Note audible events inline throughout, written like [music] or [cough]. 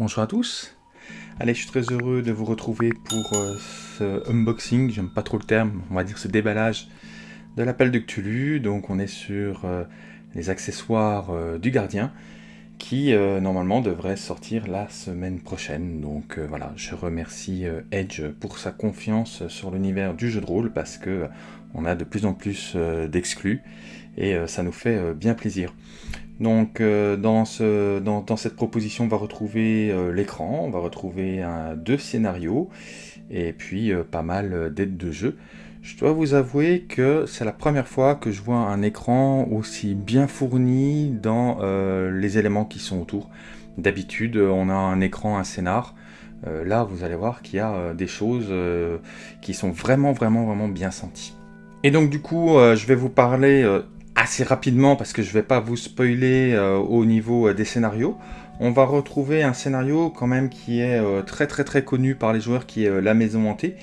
Bonjour à tous Allez, je suis très heureux de vous retrouver pour euh, ce unboxing, j'aime pas trop le terme, on va dire ce déballage de l'appel de Cthulhu. Donc on est sur euh, les accessoires euh, du gardien qui normalement devrait sortir la semaine prochaine. Donc voilà, je remercie Edge pour sa confiance sur l'univers du jeu de rôle parce que on a de plus en plus d'exclus et ça nous fait bien plaisir. Donc euh, dans, cette proposition, on va retrouver euh, l'écran, on va retrouver deux scénarios, et puis euh, pas mal d'aides de jeu. Je dois vous avouer que c'est la première fois que je vois un écran aussi bien fourni dans les éléments qui sont autour. D'habitude, on a un écran, un scénar. là, vous allez voir qu'il y a des choses qui sont vraiment, vraiment, vraiment bien senties. Et donc du coup, je vais vous parler assez rapidement, parce que je vais pas vous spoiler euh, au niveau euh, des scénarios, on va retrouver un scénario quand même qui est euh, très très très connu par les joueurs, qui est La Maison Hantée,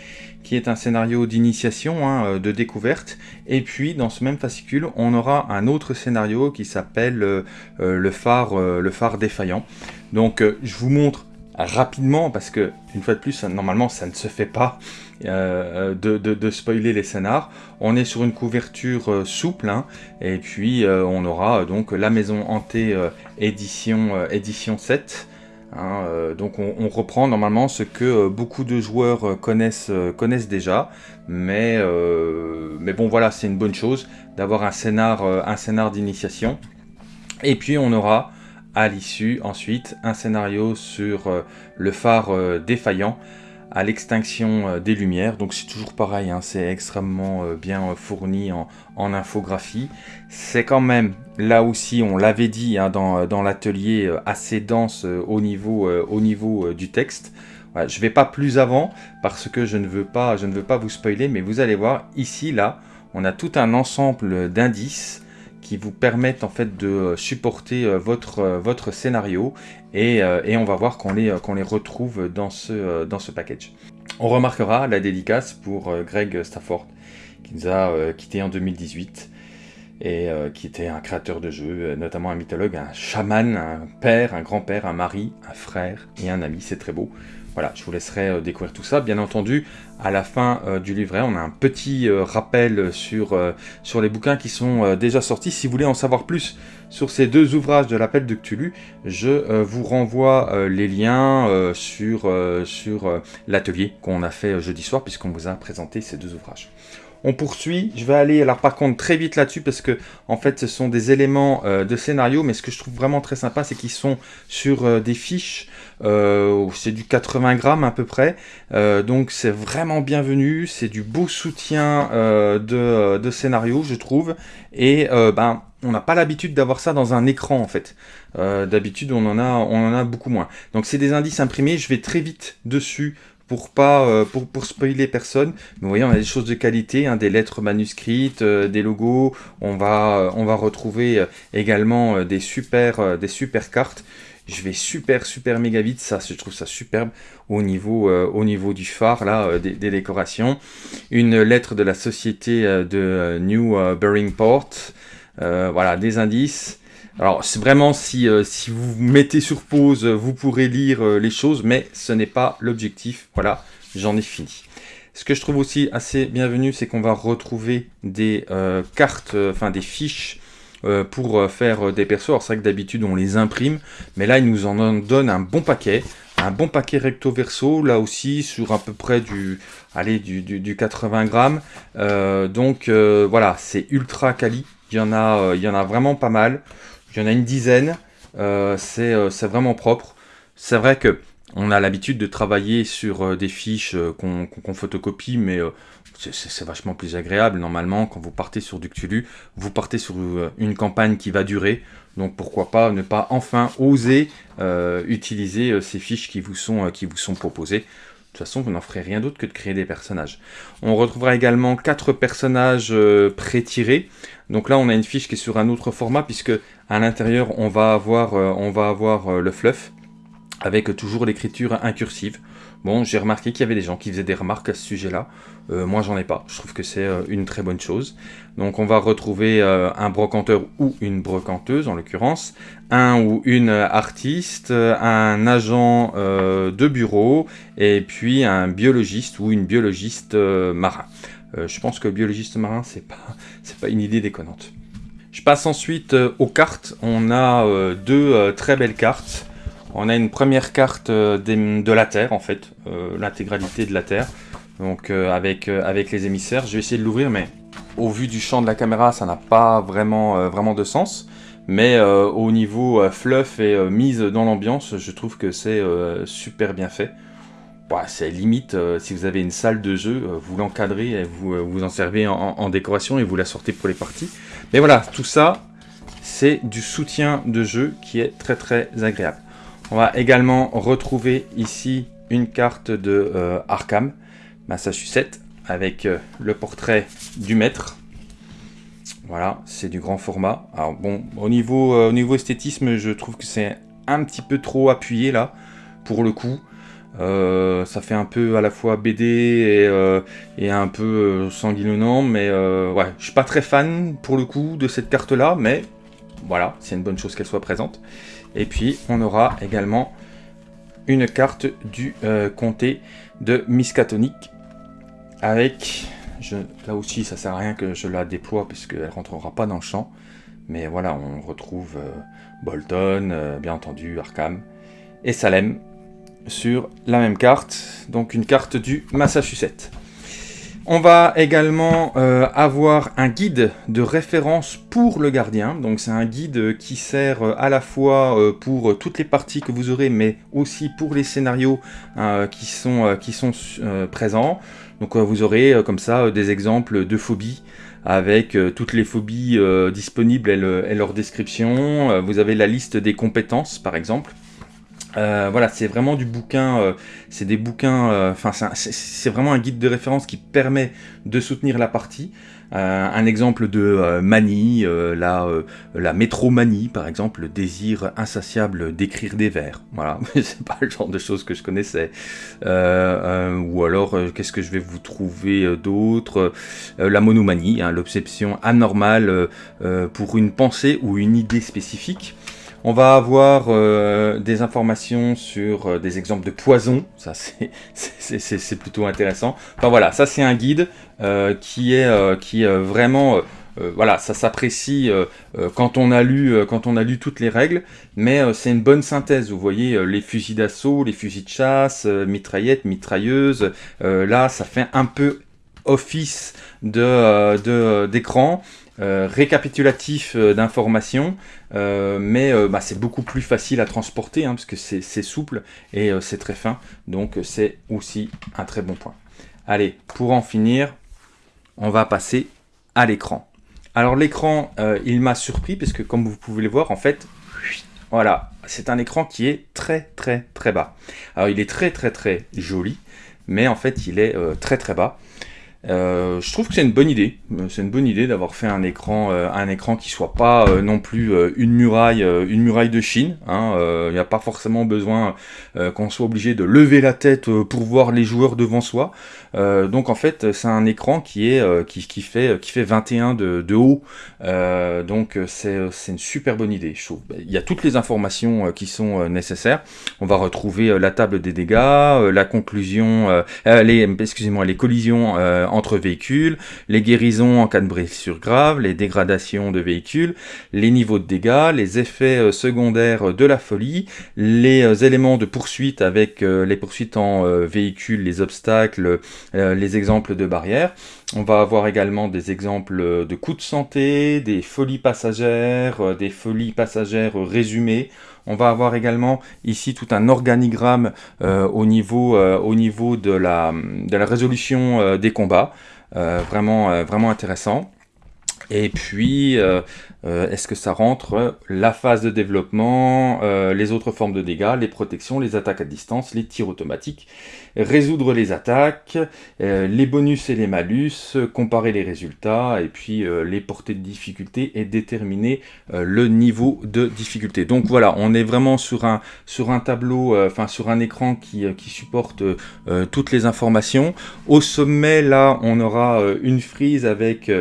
qui est un scénario d'initiation, hein, de découverte, et puis dans ce même fascicule, on aura un autre scénario qui s'appelle le, phare, le phare défaillant. Donc je vous montre rapidement, parce que, une fois de plus, normalement ça ne se fait pas, euh, de, spoiler les scénars. On est sur une couverture euh, souple, hein, et puis euh, on aura donc la maison hantée édition, édition 7. Hein, donc on, reprend normalement ce que beaucoup de joueurs connaissent, connaissent déjà, mais, mais bon voilà, c'est une bonne chose d'avoir un scénar, un scénar d'initiation. Et puis on aura à l'issue ensuite un scénario sur le phare défaillant à l'extinction euh, des lumières. Donc c'est toujours pareil, hein, c'est extrêmement euh, bien euh, fourni en, infographie. C'est quand même, là aussi, on l'avait dit hein, dans, l'atelier, assez dense au niveau, au niveau du texte. je vais pas plus avant parce que je ne, veux pas, je ne veux pas vous spoiler, mais vous allez voir, ici, là, on a tout un ensemble d'indices qui vous permettent en fait de supporter votre, votre scénario et, on va voir qu'on les, les retrouve dans ce, dans ce package. On remarquera la dédicace pour Greg Stafford qui nous a quitté en 2018 et qui était un créateur de jeux, notamment un mythologue, un chaman, un père, un grand-père, un mari, un frère et un ami, c'est très beau. Voilà, je vous laisserai euh, découvrir tout ça. Bien entendu, à la fin euh, du livret, on a un petit euh, rappel sur, les bouquins qui sont déjà sortis. Si vous voulez en savoir plus sur ces deux ouvrages de l'appel de Cthulhu, je vous renvoie les liens sur l'atelier qu'on a fait jeudi soir, puisqu'on vous a présenté ces deux ouvrages. On poursuit, je vais aller alors par contre très vite là-dessus parce que en fait ce sont des éléments de scénario mais ce que je trouve vraiment très sympa c'est qu'ils sont sur des fiches euh, c'est du 80 grammes à peu près, euh, donc c'est vraiment bienvenu, c'est du beau soutien euh, de, scénario je trouve, et ben on n'a pas l'habitude d'avoir ça dans un écran en fait. D'habitude on en a beaucoup moins. Donc c'est des indices imprimés, je vais très vite dessus pour pas pour, pour spoiler personne. Mais vous voyez, on a des choses de qualité, hein, des lettres manuscrites, des logos. On va va retrouver également des super cartes. Je vais super, super méga vite. Ça, je trouve ça superbe au niveau, euh, au niveau du phare, là, euh, des, décorations. Une lettre de la société euh, de New Port. voilà, des indices. Alors, c'est vraiment, si, si vous mettez sur pause, vous pourrez lire les choses, mais ce n'est pas l'objectif. Voilà, j'en ai fini. Ce que je trouve aussi assez bienvenu, c'est qu'on va retrouver des cartes, enfin des fiches euh, pour euh, faire euh, des persos. Alors c'est vrai que d'habitude on les imprime, mais là il nous en donne un bon paquet. Un bon paquet recto verso, là aussi sur à peu près du, allez, du, du, 80 grammes. donc voilà, c'est ultra quali. Il y, en a, il y en a vraiment pas mal. Il y en a une dizaine. c'est vraiment propre. C'est vrai que on a l'habitude de travailler sur des fiches qu'on photocopie, mais c'est vachement plus agréable. Normalement, quand vous partez sur du Cthulhu, vous partez sur euh, une campagne qui va durer. Donc pourquoi pas ne pas enfin oser euh, utiliser euh, ces fiches qui vous sont, qui vous sont proposées. De toute façon, vous n'en ferez rien d'autre que de créer des personnages. On retrouvera également quatre personnages pré-tirés. Donc là, on a une fiche qui est sur un autre format, puisque à l'intérieur, on va avoir, on va avoir le fluff. avec toujours l'écriture incursive. Bon, j'ai remarqué qu'il y avait des gens qui faisaient des remarques à ce sujet-là. Euh, moi, j'en ai pas. Je trouve que c'est euh, une très bonne chose. Donc, on va retrouver euh, un brocanteur ou une brocanteuse, en l'occurrence, un ou une artiste, un agent de bureau, et puis un biologiste ou une biologiste marin. je pense que biologiste marin, c'est pas, c'est pas une idée déconnante. Je passe ensuite aux cartes. On a deux très belles cartes. On a une première carte euh, de la Terre, en fait, euh, l'intégralité de la Terre, donc euh, avec, les émissaires. Je vais essayer de l'ouvrir, mais au vu du champ de la caméra, ça n'a pas vraiment, de sens. Mais au niveau fluff et mise dans l'ambiance, je trouve que c'est super bien fait. Bah, c'est limite, si vous avez une salle de jeu, vous l'encadrez et vous vous en servez en, décoration et vous la sortez pour les parties. Mais voilà, tout ça, c'est du soutien de jeu qui est très très agréable. On va également retrouver ici une carte de euh, Arkham, Massachusetts, avec euh, le portrait du maître. Voilà, c'est du grand format. Alors bon, au niveau, euh, au niveau esthétisme, je trouve que c'est un petit peu trop appuyé là, pour le coup. ça fait un peu à la fois BD et, et un peu sanguinolent, mais ouais, je suis pas très fan pour le coup de cette carte là, mais voilà, c'est une bonne chose qu'elle soit présente. Et puis, on aura également une carte du euh, comté de Miskatonic avec, là aussi ça sert à rien que je la déploie puisqu'elle rentrera pas dans le champ, mais voilà, on retrouve euh, Bolton, euh, bien entendu Arkham et Salem sur la même carte, donc une carte du Massachusetts. On va également euh, avoir un guide de référence pour le gardien. C'est un guide qui sert euh, à la fois euh, pour toutes les parties que vous aurez, mais aussi pour les scénarios qui sont, présents. Vous aurez comme ça des exemples de phobies avec toutes les phobies disponibles et, leur description. vous avez la liste des compétences par exemple. Euh, voilà, c'est vraiment du bouquin, euh, c'est des bouquins, euh, enfin c'est vraiment un guide de référence qui permet de soutenir la partie. un exemple de manie, la, la métromanie par exemple, le désir insatiable d'écrire des vers. Voilà, [laughs] c'est pas le genre de choses que je connaissais. ou alors, qu'est-ce que je vais vous trouver d'autre? La monomanie, hein, l'obsession anormale pour une pensée ou une idée spécifique. On va avoir euh, des informations sur euh, des exemples de poison, ça c'est [laughs] plutôt intéressant. Enfin voilà, ça c'est un guide euh, qui est, qui vraiment... voilà, ça s'apprécie quand on a lu quand on a lu toutes les règles, mais c'est une bonne synthèse. Vous voyez les fusils d'assaut, les fusils de chasse, mitraillettes, mitrailleuses. là, ça fait un peu office de d'écran. Euh, récapitulatif euh, d'informations, euh, mais bah, c'est beaucoup plus facile à transporter, hein, parce que c'est souple et c'est très fin, donc c'est aussi un très bon point. Allez, pour en finir, on va passer à l'écran. Alors l'écran, il m'a surpris, parce que comme vous pouvez le voir, en fait, voilà, c'est un écran qui est très très très bas. Alors il est très très très joli, mais en fait il est très très bas. Euh, je trouve que c'est une bonne idée. Euh, c'est une bonne idée d'avoir fait un écran, euh, un écran qui soit pas non plus une muraille, une muraille de Chine. Il hein. n'y a pas forcément besoin qu'on soit obligé de lever la tête pour voir les joueurs devant soi. donc en fait, c'est un écran qui est qui, fait qui fait 21 de, de haut. donc c'est une super bonne idée. Il y a toutes les informations qui sont nécessaires. On va retrouver la table des dégâts, la conclusion, les excusez-moi, les collisions entre véhicules, les guérisons en cas de blessure grave, les dégradations de véhicules, les niveaux de dégâts, les effets euh, secondaires de la folie, les euh, éléments de poursuite avec euh, les poursuites en véhicule, les obstacles, les exemples de barrières. On va avoir également des exemples de coups de santé, des folies passagères, des folies passagères résumées. On va avoir également ici tout un organigramme au, niveau, au niveau de la, résolution des combats. vraiment intéressant. Et puis, euh, est-ce que ça rentre la phase de développement, euh, les autres formes de dégâts, les protections, les attaques à distance, les tirs automatiques, résoudre les attaques, euh, les bonus et les malus, comparer les résultats, et puis les portées de difficulté et déterminer le niveau de difficulté. Donc voilà, on est vraiment sur un, sur un tableau, enfin sur un écran qui, qui supporte toutes les informations. Au sommet, là, on aura une frise avec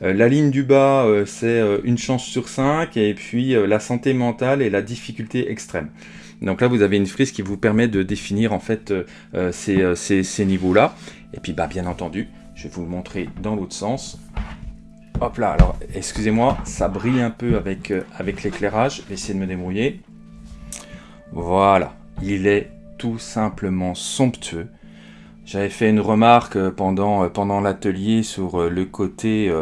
la ligne du bas, c'est une chance sur 5, et puis la santé mentale et la difficulté extrême. Donc là, vous avez une frise qui vous permet de définir en fait euh, euh, euh, ces, niveaux-là. Et puis, bah, bien entendu, je vais vous le montrer dans l'autre sens. Hop là, alors excusez-moi, ça brille un peu avec, avec l'éclairage. Je vais essayer de me débrouiller. Voilà, il est tout simplement somptueux. J'avais fait une remarque pendant, pendant l'atelier sur le côté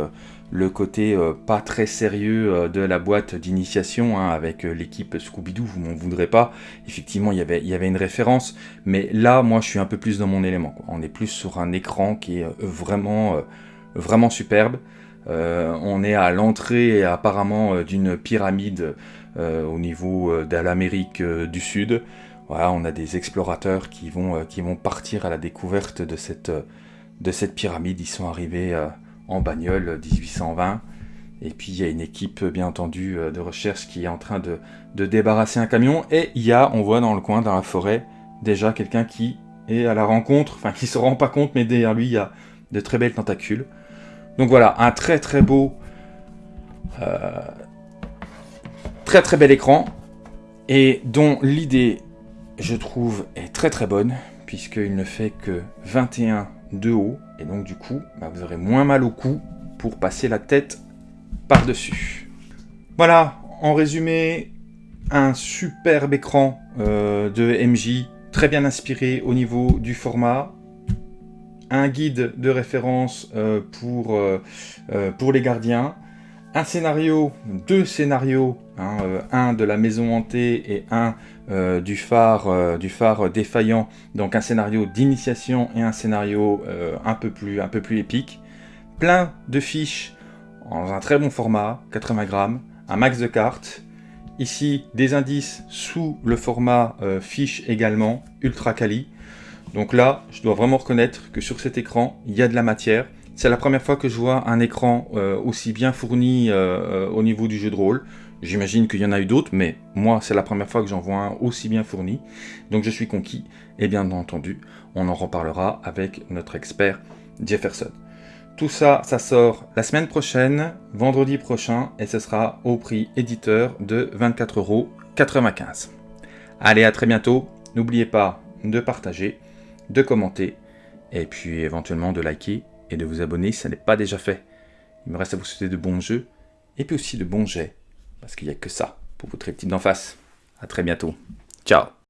le côté euh, pas très sérieux euh, de la boîte d'initiation hein, avec euh, l'équipe Scooby-Doo, vous m'en voudrez pas. Effectivement, il y avait une référence, mais là, moi, je suis un peu plus dans mon élément. On est plus sur un écran qui est vraiment, superbe. on est à l'entrée apparemment d'une pyramide au niveau de l'Amérique du Sud. On a des explorateurs qui vont, qui vont partir à la découverte de cette, de cette pyramide. Ils sont arrivés en bagnole 1820. Et puis il y a une équipe bien entendu euh, de recherche qui est en train de, débarrasser un camion. Et il y a, on voit dans le coin, dans la forêt, déjà quelqu'un qui est à la rencontre, enfin qui se rend pas compte, mais derrière lui il y a de très belles tentacules. Donc voilà, un très très beau, euh, très très bel écran, et dont l'idée, je trouve, est très très bonne, puisqu'il ne fait que 21 de haut, et donc du coup, bah, vous aurez moins mal au cou pour passer la tête par-dessus. Voilà, en résumé, un superbe écran euh, de MJ, très bien inspiré au niveau du format, un guide de référence euh, pour, euh, pour les gardiens, un scénario, deux scénarios, hein, un de la maison hantée et un euh, du, phare, euh, du phare défaillant, donc un scénario d'initiation et un scénario euh, un, peu plus, un peu plus épique. Plein de fiches dans un très bon format, 80 grammes, un max de cartes. Ici, des indices sous le format fiche également, ultra quali. Donc là, je dois vraiment reconnaître que sur cet écran, il y a de la matière. C'est la première fois que je vois un écran aussi bien fourni au niveau du jeu de rôle. J'imagine qu'il y en a eu d'autres, mais moi, c'est la première fois que j'en vois un aussi bien fourni. Donc je suis conquis, et bien entendu, on en reparlera avec notre expert Jefferson. Tout ça, ça sort la semaine prochaine, vendredi prochain, et ce sera au prix éditeur de 24,95€. Allez, à très bientôt. N'oubliez pas de partager, de commenter, et puis éventuellement de liker et de vous abonner si ce n'est pas déjà fait. Il me reste à vous souhaiter de bons jeux, et puis aussi de bons jets parce qu'il n'y a que ça pour votre type d'en face. A très bientôt. Ciao